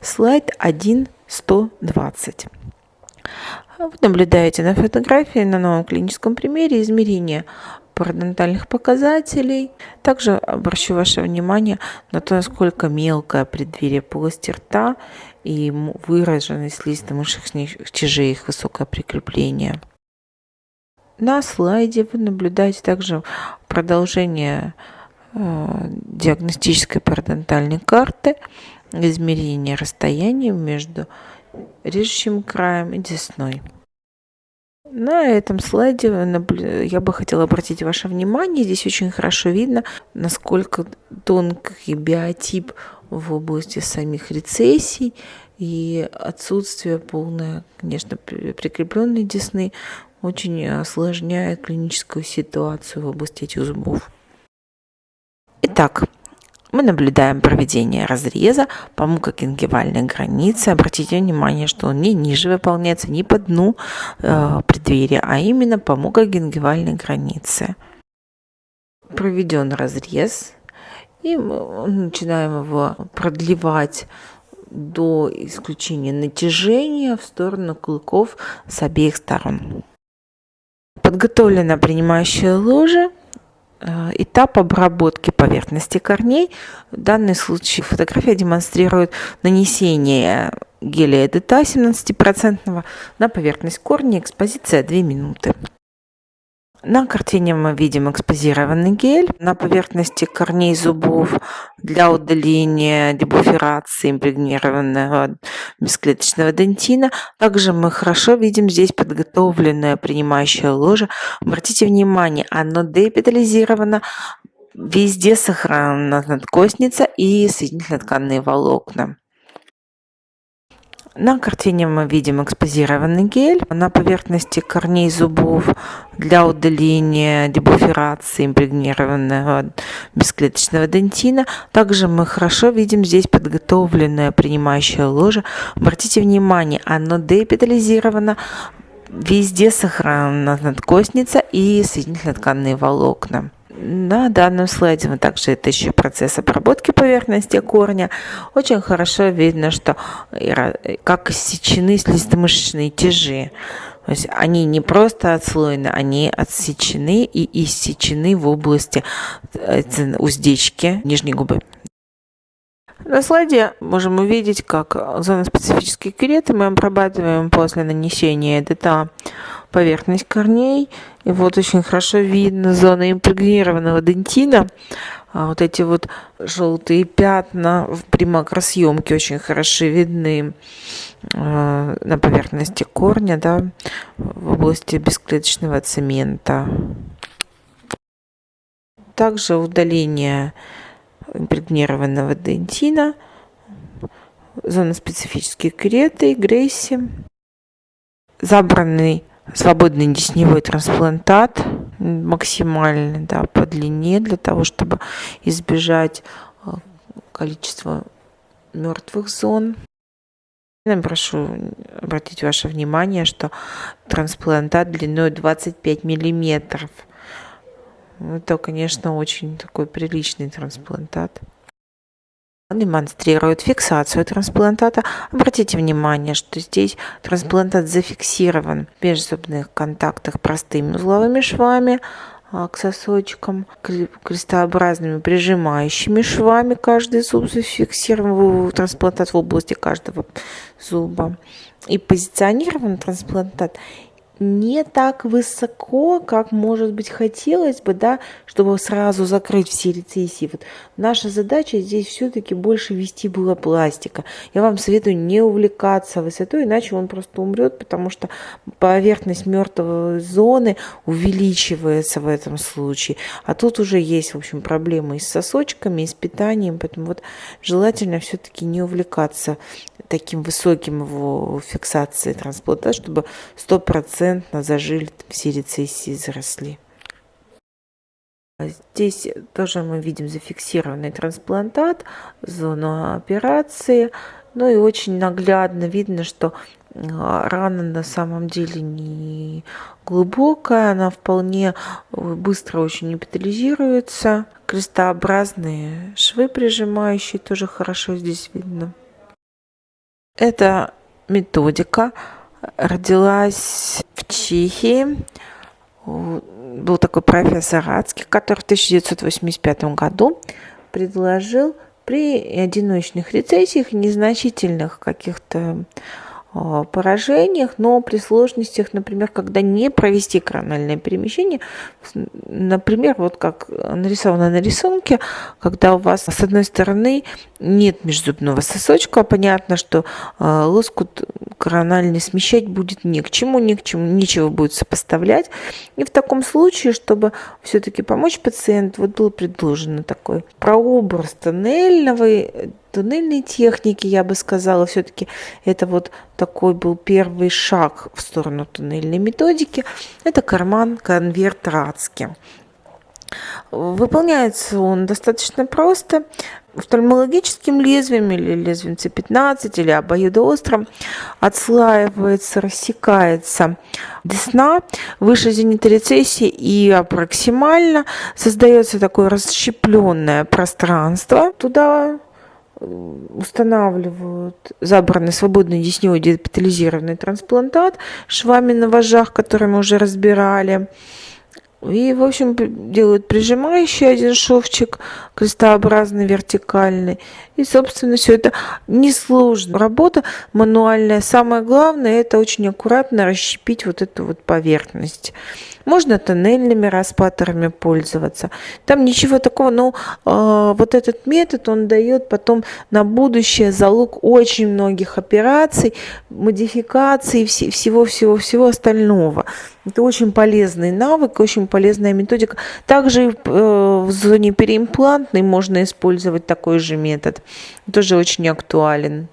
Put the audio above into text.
слайд 1.120. Вы наблюдаете на фотографии на новом клиническом примере измерение парадонтальных показателей. Также обращу ваше внимание на то, насколько мелкое преддверие полости рта и выраженный слизисто-мышечных тяжей их высокое прикрепление. На слайде вы наблюдаете также продолжение э, диагностической парадонтальной карты, измерение расстояния между режущим краем и десной. На этом слайде я бы хотела обратить ваше внимание, здесь очень хорошо видно, насколько тонкий биотип в области самих рецессий и отсутствие полное, конечно, прикрепленной десны очень осложняет клиническую ситуацию в области этих зубов. Итак, мы наблюдаем проведение разреза по мукогенгивальной границе. Обратите внимание, что он не ниже выполняется, не по дну э, преддверия, а именно по мукогенгивальной границе. Проведен разрез, и мы начинаем его продлевать до исключения натяжения в сторону клыков с обеих сторон. Подготовлена принимающая ложа этап обработки поверхности корней. В данном случае фотография демонстрирует нанесение геля ДТА 17% на поверхность корня. Экспозиция 2 минуты. На картине мы видим экспозированный гель на поверхности корней зубов для удаления дебуферации импрегнированного бесклеточного дентина. Также мы хорошо видим здесь подготовленное принимающее ложе. Обратите внимание, оно депитализировано, везде сохранена надкостница и соединительно-тканные волокна. На картине мы видим экспозированный гель на поверхности корней зубов для удаления дебуферации импрегнированного бесклеточного дентина. Также мы хорошо видим здесь подготовленное принимающее ложе. Обратите внимание, оно депитализировано, везде сохранена надкостница и соединительно-тканные волокна. На данном слайде мы также это еще процесс обработки поверхности корня. Очень хорошо видно, что как иссечены слизистомышечные тяжи. То есть они не просто отслоены, они отсечены и иссечены в области э, уздечки нижней губы. На слайде можем увидеть, как зоны специфические кюреты мы обрабатываем после нанесения ДТА поверхность корней. И вот очень хорошо видно зона импрегнированного дентина. А вот эти вот желтые пятна при макросъемке очень хорошо видны э, на поверхности корня, да, в области бесклеточного цемента. Также удаление импрегнированного дентина, зона специфических кюреты, грейси, забранный свободный десневой трансплантат максимальный да, по длине для того, чтобы избежать э, количества мертвых зон. Я прошу обратить ваше внимание, что трансплантат длиной 25 миллиметров. Это, конечно, очень такой приличный трансплантат демонстрирует фиксацию трансплантата. Обратите внимание, что здесь трансплантат зафиксирован в межзубных контактах простыми узловыми швами а, к сосочкам, крестообразными прижимающими швами. Каждый зуб зафиксирован, трансплантат в области каждого зуба. И позиционирован трансплантат не так высоко, как, может быть, хотелось бы, да, чтобы сразу закрыть все рецессии. Вот наша задача здесь все-таки больше вести было пластика. Я вам советую не увлекаться высотой, иначе он просто умрет, потому что поверхность мертвой зоны увеличивается в этом случае. А тут уже есть, в общем, проблемы и с сосочками, и с питанием, поэтому вот желательно все-таки не увлекаться таким высоким его фиксацией транспланта, чтобы 100% зажили все рецессии заросли. Здесь тоже мы видим зафиксированный трансплантат, зону операции. Ну и очень наглядно видно, что а, рана на самом деле не глубокая, она вполне быстро очень эпитализируется. Крестообразные швы прижимающие тоже хорошо здесь видно. Эта методика родилась в Чехии. Был такой профессор Адский, который в 1985 году предложил при одиночных рецессиях, незначительных каких-то поражениях, но при сложностях, например, когда не провести корональное перемещение, например, вот как нарисовано на рисунке, когда у вас с одной стороны нет межзубного сосочка, понятно, что э, лоскут корональный смещать будет ни к чему, ни к чему, нечего будет сопоставлять. И в таком случае, чтобы все-таки помочь пациенту, вот был предложен такой прообраз тоннельного туннельной техники, я бы сказала, все-таки это вот такой был первый шаг в сторону туннельной методики. Это карман-конверт Рацки. Выполняется он достаточно просто. Офтальмологическим лезвием или лезвием C15 или обоюдоострым отслаивается, рассекается десна выше зениторецессии и проксимально создается такое расщепленное пространство. Туда устанавливают забранный свободный десневой депитализированный трансплантат швами на вожах, которые мы уже разбирали. И, в общем, делают прижимающий один шовчик, крестообразный, вертикальный. И, собственно, все это несложная работа, мануальная. Самое главное, это очень аккуратно расщепить вот эту вот поверхность. Можно тоннельными распаторами пользоваться. Там ничего такого, но э, вот этот метод, он дает потом на будущее залог очень многих операций, модификаций, всего-всего-всего остального. Это очень полезный навык, очень полезная методика. Также э, в зоне переимплантной можно использовать такой же метод. Тоже очень актуален.